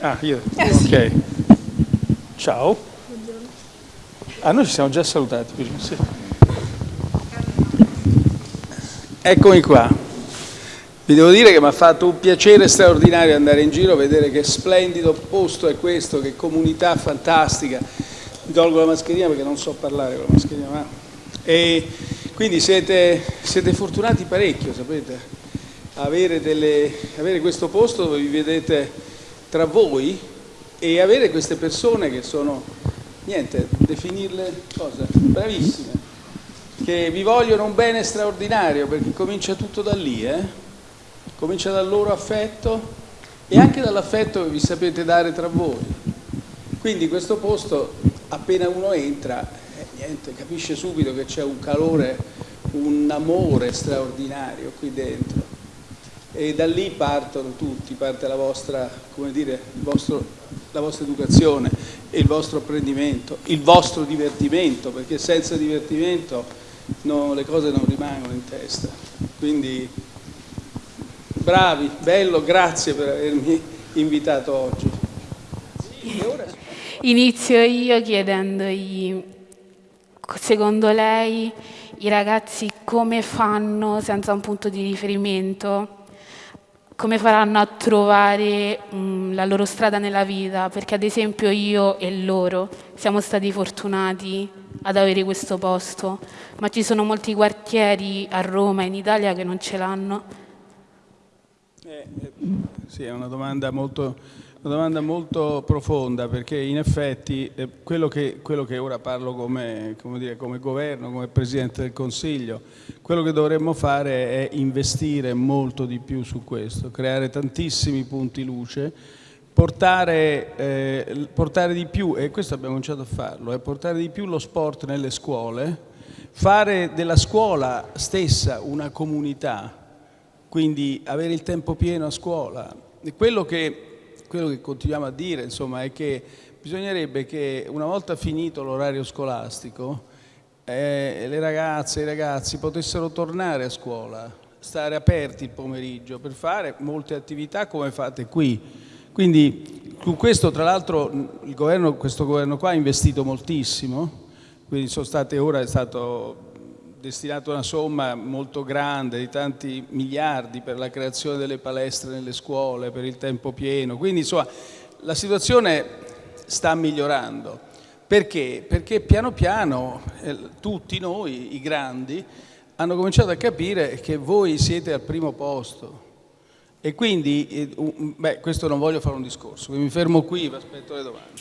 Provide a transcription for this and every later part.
Ah, io? Ok. Ciao. Ah, noi ci siamo già salutati sì. Eccomi qua. Vi devo dire che mi ha fatto un piacere straordinario andare in giro, vedere che splendido posto è questo, che comunità fantastica. Mi tolgo la mascherina perché non so parlare con la mascherina, ma... E quindi siete, siete fortunati parecchio, sapete, avere, delle, avere questo posto dove vi vedete tra voi e avere queste persone che sono, niente, definirle cosa? Bravissime, che vi vogliono un bene straordinario perché comincia tutto da lì, eh? comincia dal loro affetto e anche dall'affetto che vi sapete dare tra voi. Quindi questo posto, appena uno entra, eh, niente, capisce subito che c'è un calore, un amore straordinario qui dentro e da lì partono tutti, parte la vostra, dire, vostro, la vostra educazione, il vostro apprendimento, il vostro divertimento, perché senza divertimento no, le cose non rimangono in testa. Quindi bravi, bello, grazie per avermi invitato oggi. Inizio io chiedendogli, secondo lei i ragazzi come fanno senza un punto di riferimento come faranno a trovare mh, mm, la loro strada nella vita, perché ad esempio io e loro siamo stati fortunati ad avere questo posto, ma ci sono molti quartieri a Roma e in Italia che non ce l'hanno. Eh, eh, sì, è una domanda molto una domanda molto profonda perché in effetti eh, quello, che, quello, che, ora parlo come, come, dire, come, governo, come Presidente del Consiglio, quello che dovremmo fare è investire molto di più su questo, creare tantissimi punti luce, portare, eh, portare di più, e questo abbiamo cominciato a farlo, è portare di più lo sport nelle scuole, fare della scuola stessa una comunità, quindi avere il tempo pieno a scuola. quello che quello che continuiamo a dire insomma, è che bisognerebbe che una volta finito l'orario scolastico eh, le ragazze e i ragazzi potessero tornare a scuola, stare aperti il pomeriggio per fare molte attività come fate qui. Quindi su questo tra l'altro questo governo qua ha investito moltissimo, quindi sono state ora è stato destinato una somma molto grande di tanti miliardi per la creazione delle palestre nelle scuole, per il tempo pieno, quindi insomma la situazione sta migliorando. Perché? Perché piano piano eh, tutti noi, i grandi, hanno cominciato a capire che voi siete al primo posto e quindi, eh, beh, questo non voglio fare un discorso, mi fermo qui, vi aspetto le domande.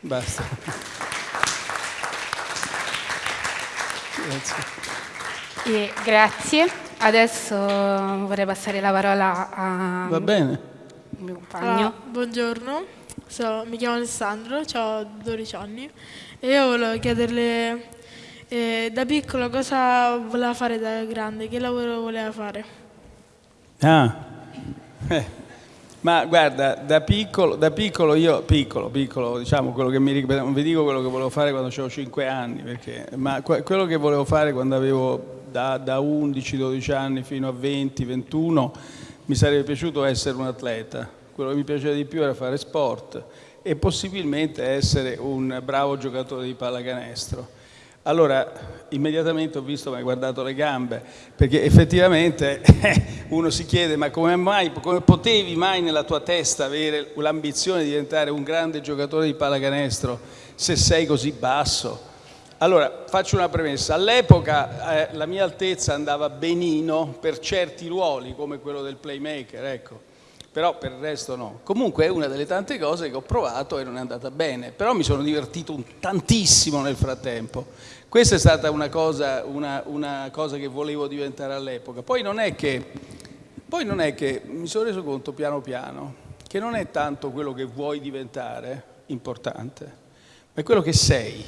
Basta. Grazie. Grazie. Adesso vorrei passare la parola a Va bene. mio compagno. Ah, buongiorno, so, mi chiamo Alessandro, ho 12 anni e io volevo chiederle eh, da piccolo cosa voleva fare da grande, che lavoro voleva fare. Ah, eh. Ma guarda, da piccolo, da piccolo io, piccolo, piccolo, diciamo quello che mi non vi dico quello che volevo fare quando avevo 5 anni, perché, ma quello che volevo fare quando avevo da, da 11-12 anni fino a 20-21 mi sarebbe piaciuto essere un atleta, quello che mi piaceva di più era fare sport e possibilmente essere un bravo giocatore di pallacanestro. Allora, immediatamente ho visto, mi hai guardato le gambe, perché effettivamente uno si chiede, ma come mai, come potevi mai nella tua testa avere l'ambizione di diventare un grande giocatore di pallacanestro se sei così basso? Allora, faccio una premessa. All'epoca eh, la mia altezza andava benino per certi ruoli, come quello del playmaker, ecco però per il resto no. Comunque è una delle tante cose che ho provato e non è andata bene, però mi sono divertito tantissimo nel frattempo. Questa è stata una cosa, una, una cosa che volevo diventare all'epoca. Poi poi non è che mi sono reso conto piano piano che non è tanto quello che vuoi diventare importante, ma è quello che sei.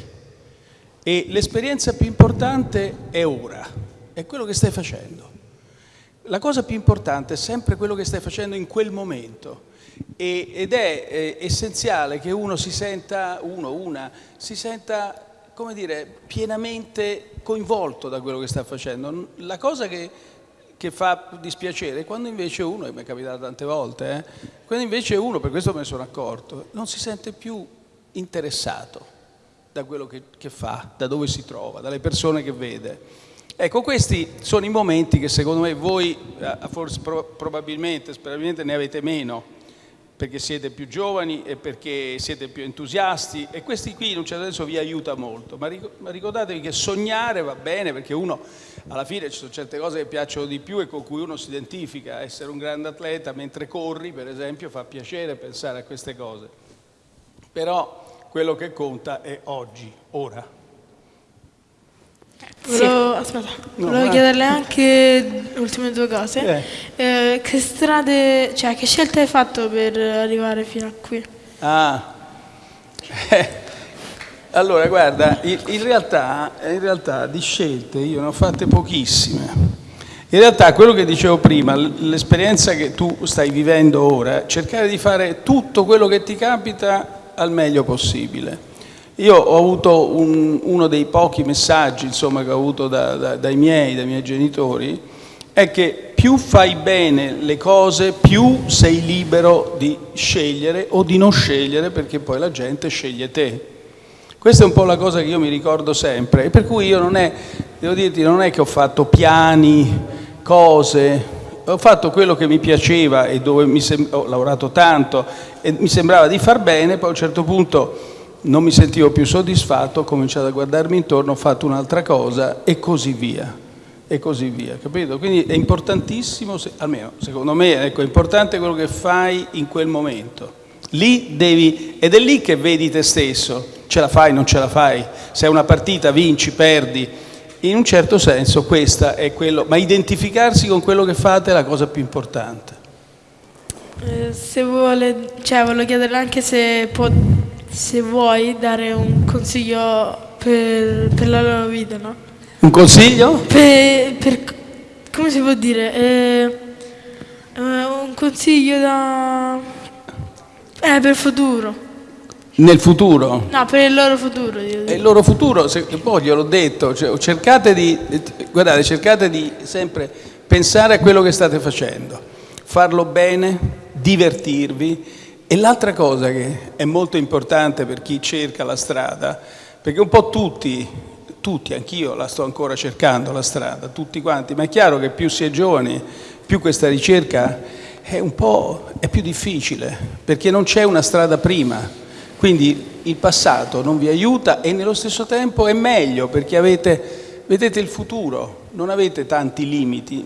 E l'esperienza più importante è ora, è quello che stai facendo la cosa più importante è sempre quello che stai facendo in quel momento ed è eh, essenziale che uno si senta, uno, una, si senta, come dire, pienamente coinvolto da quello che sta facendo. La cosa che, che fa dispiacere, quando invece uno, e mi è capitato tante volte, eh, quando invece uno, per questo me ne sono accorto, non si sente più interessato da quello che, che fa, da dove si trova, dalle persone che vede. Ecco, questi sono i momenti che secondo me voi, forse, probabilmente, sperabilmente ne avete meno, perché siete più giovani e perché siete più entusiasti. E questi qui in un certo senso vi aiuta molto, ma ricordatevi che sognare va bene perché uno alla fine ci sono certe cose che piacciono di più e con cui uno si identifica, essere un grande atleta mentre corri per esempio fa piacere pensare a queste cose, però quello che conta è oggi, ora. Volevo, aspetta, no, volevo no. chiederle anche le ultime due cose. Eh. Eh, che strade, cioè che scelte hai fatto per arrivare fino a qui? Ah, eh. allora guarda, in, realtà, in realtà di scelte io ne ho fatte pochissime. In realtà quello che dicevo prima, l'esperienza che tu stai vivendo ora, cercare di fare tutto quello che ti capita al meglio possibile. Io ho avuto un, uno dei pochi messaggi insomma, che ho avuto da, da, dai miei, dai miei genitori, è che più fai bene le cose, più sei libero di scegliere o di non scegliere, perché poi la gente sceglie te. Questa è un po' la cosa che io mi ricordo sempre, e per cui io non è, devo dirti, non è che ho fatto piani, cose, ho fatto quello che mi piaceva e dove mi ho lavorato tanto e mi sembrava di far bene, poi a un certo punto non mi sentivo più soddisfatto, ho cominciato a guardarmi intorno, ho fatto un'altra cosa e così via, e così via, capito? Quindi è importantissimo, almeno secondo me, ecco, è importante quello che fai in quel momento. Lì devi, ed è lì che vedi te stesso, ce la fai, non ce la fai, se è una partita vinci, perdi, in un certo senso questa è quello, ma identificarsi con quello che fate è la cosa più importante. Eh, se vuole, cioè volevo chiederle anche se può se vuoi dare un consiglio per, per la loro vita, no? Un consiglio? Per, per come si può dire? Eh, eh, un consiglio da... Eh, per il futuro. Nel futuro? No, per il loro futuro. Il loro futuro, se, poi gliel'ho detto, cioè, cercate di, guardate, cercate di sempre pensare a quello che state facendo, farlo bene, divertirvi, e l'altra cosa che è molto importante per chi cerca la strada, perché un po' tutti, tutti, anch'io la sto ancora cercando la strada, tutti quanti, ma è chiaro che più si è giovani, più questa ricerca è un po' è più difficile, perché non c'è una strada prima. Quindi il passato non vi aiuta e nello stesso tempo è meglio perché avete, vedete il futuro, non avete tanti limiti.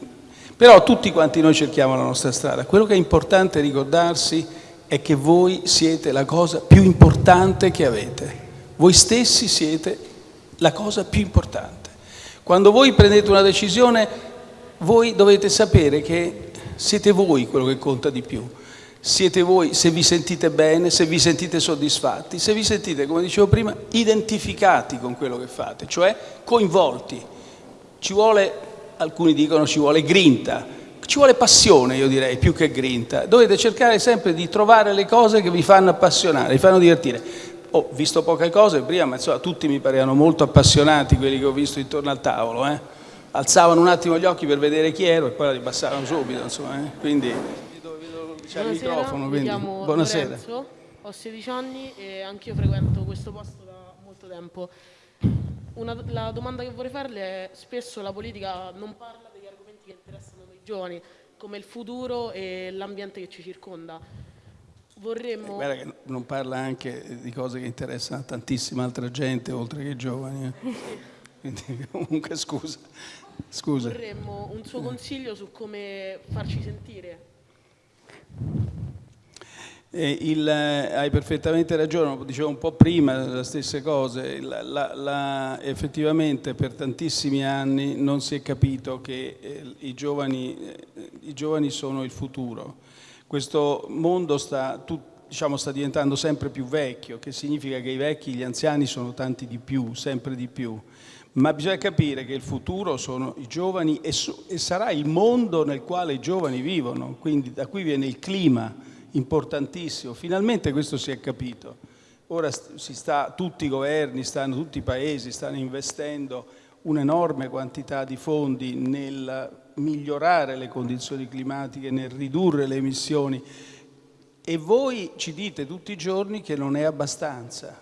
Però tutti quanti noi cerchiamo la nostra strada. Quello che è importante ricordarsi è è che voi siete la cosa più importante che avete. Voi stessi siete la cosa più importante. Quando voi prendete una decisione, voi dovete sapere che siete voi quello che conta di più. Siete voi se vi sentite bene, se vi sentite soddisfatti, se vi sentite, come dicevo prima, identificati con quello che fate, cioè coinvolti. Ci vuole, alcuni dicono ci vuole grinta, ci vuole passione, io direi, più che grinta. Dovete cercare sempre di trovare le cose che vi fanno appassionare, vi fanno divertire. Ho visto poche cose prima, ma insomma tutti mi parevano molto appassionati quelli che ho visto intorno al tavolo. Eh. Alzavano un attimo gli occhi per vedere chi ero e poi la ribassavano subito, insomma. Eh. Quindi vedo, vedo il microfono. Quindi. Buonasera. Lorenzo, ho 16 anni e anch'io frequento questo posto da molto tempo. Una, la domanda che vorrei farle è spesso la politica non parla degli argomenti che interessano giovani, come il futuro e l'ambiente che ci circonda. Vorremmo... Eh, guarda che non parla anche di cose che interessano a tantissima altra gente oltre che i giovani. Eh. Quindi comunque scusa. scusa. Vorremmo un suo consiglio su come farci sentire il, eh, hai perfettamente ragione, dicevo un po' prima le stesse cose, la, la, la, effettivamente per tantissimi anni non si è capito che eh, i, giovani, eh, i, giovani, sono il futuro. Questo mondo sta, tu, diciamo, sta diventando sempre più vecchio, che significa che i vecchi, gli anziani sono tanti di più, sempre di più. Ma bisogna capire che il futuro sono i giovani e, e sarà il mondo nel quale i giovani vivono, quindi da qui viene il clima importantissimo. Finalmente questo si è capito. Ora sta, tutti i governi, stanno, tutti i paesi stanno investendo un'enorme quantità di fondi nel migliorare le condizioni climatiche, nel ridurre le emissioni e voi ci dite tutti i giorni che non è abbastanza,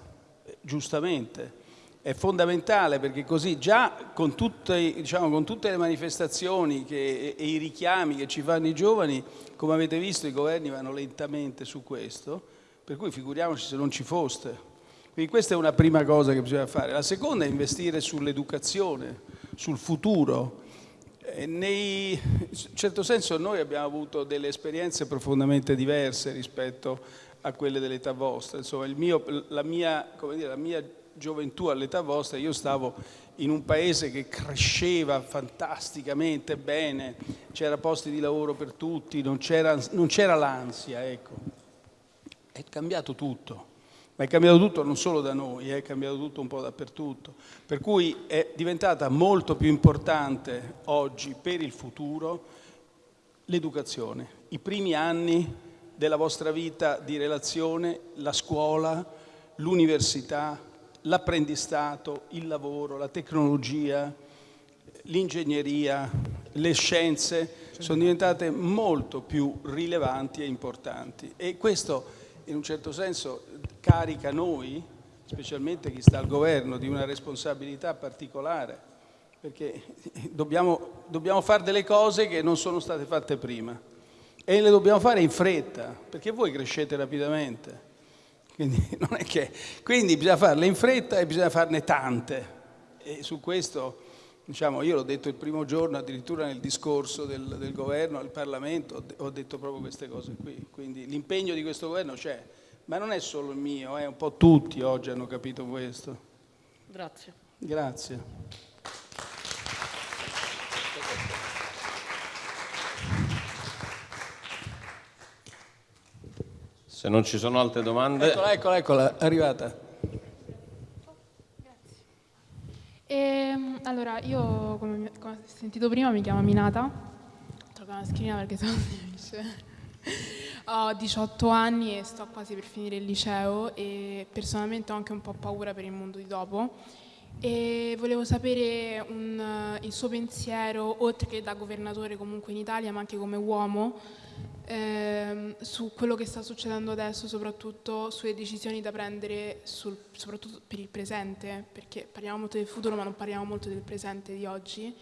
giustamente. È fondamentale perché così già con tutte, diciamo, con tutte le manifestazioni che, e i richiami che ci fanno i giovani, come avete visto i governi vanno lentamente su questo, per cui figuriamoci se non ci foste. Quindi questa è una prima cosa che bisogna fare. La seconda è investire sull'educazione, sul futuro. Nei, in certo senso noi abbiamo avuto delle esperienze profondamente diverse rispetto a quelle dell'età vostra. Insomma, mio, la, mia, dire, la mia gioventù all'età vostra, io stavo in un paese che cresceva fantasticamente bene, c'era posti di lavoro per tutti, non c'era l'ansia, ecco. È cambiato tutto ma è cambiato tutto non solo da noi, è cambiato tutto un po' dappertutto. Per cui è diventata molto più importante oggi per il futuro l'educazione, i primi anni della vostra vita di relazione, la scuola, l'università, l'apprendistato, il lavoro, la tecnologia, l'ingegneria, le scienze sono diventate molto più rilevanti e importanti e questo in un certo senso carica noi, specialmente chi sta al governo, di una responsabilità particolare, perché dobbiamo, dobbiamo fare delle cose che non sono state fatte prima e le dobbiamo fare in fretta, perché voi crescete rapidamente. Quindi, che, quindi bisogna farle in fretta e bisogna farne tante. E su questo, diciamo, io l'ho detto il primo giorno, addirittura nel discorso del, del governo al Parlamento, ho detto proprio queste cose qui. Quindi l'impegno di questo governo c'è ma non è solo il mio, eh, un po' tutti oggi hanno capito questo. Grazie. Grazie. Se non ci sono altre domande... Eccola, eccola, eccola, è arrivata. E, ehm, allora, io, come, come ho sentito prima, mi chiamo Minata. Trovo una scrivina perché sono Ho 18 anni e sto quasi per finire il liceo e personalmente ho anche un po' paura per il mondo di dopo e volevo sapere un, il suo pensiero, oltre che da governatore comunque in Italia, ma anche come uomo, ehm, su quello che sta succedendo adesso, soprattutto sulle decisioni da prendere, sul, soprattutto per il presente, perché parliamo molto del futuro ma non parliamo molto del presente di oggi.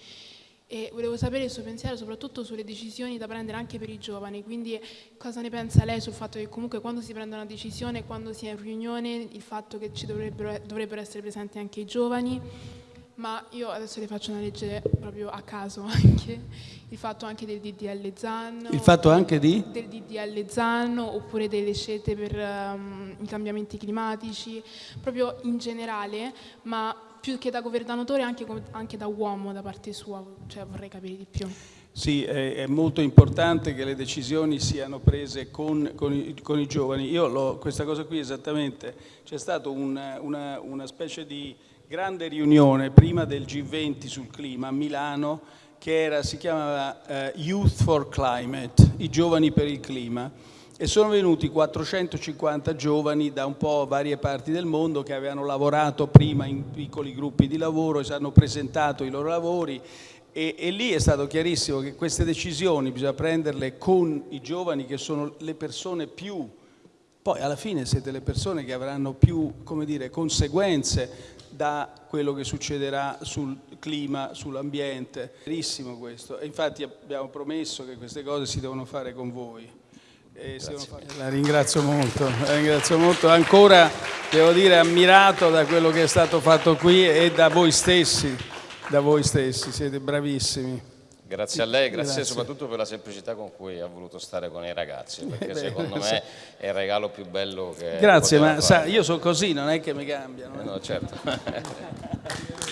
E volevo sapere il suo pensiero soprattutto sulle decisioni da prendere anche per i giovani, quindi cosa ne pensa lei sul fatto che comunque quando si prende una decisione, quando si è in riunione, il fatto che ci dovrebbero, dovrebbero essere presenti anche i giovani, ma io adesso le faccio una legge proprio a caso anche, il fatto anche del DDL ZAN. Il fatto anche di? Del DDL ZAN oppure delle scelte per um, i cambiamenti climatici, proprio in generale, ma più che da governatore anche, anche da uomo da parte sua, cioè vorrei capire di più. Sì, è, molto importante che le decisioni siano prese con, con, i, con i, giovani. Io questa cosa qui esattamente, c'è stata una, una, una, specie di grande riunione prima del G20 sul clima a Milano che era, si chiamava uh, Youth for Climate, i giovani per il clima. E sono venuti 450 giovani da un po' varie parti del mondo che avevano lavorato prima in piccoli gruppi di lavoro e si hanno presentato i loro lavori. E, e, lì è stato chiarissimo che queste decisioni bisogna prenderle con i giovani che sono le persone più, poi alla fine siete le persone che avranno più come dire, conseguenze da quello che succederà sul clima, sull'ambiente. Verissimo questo e infatti abbiamo promesso che queste cose si devono fare con voi. La ringrazio molto, la ringrazio molto. Ancora, devo dire, ammirato da quello che è stato fatto qui e da voi stessi, da voi stessi, siete bravissimi. Grazie a lei, grazie, grazie, soprattutto per la semplicità con cui ha voluto stare con i ragazzi, perché secondo me è il regalo più bello che... Grazie, ma sa, io sono così, non è che mi cambiano. Eh no, certo.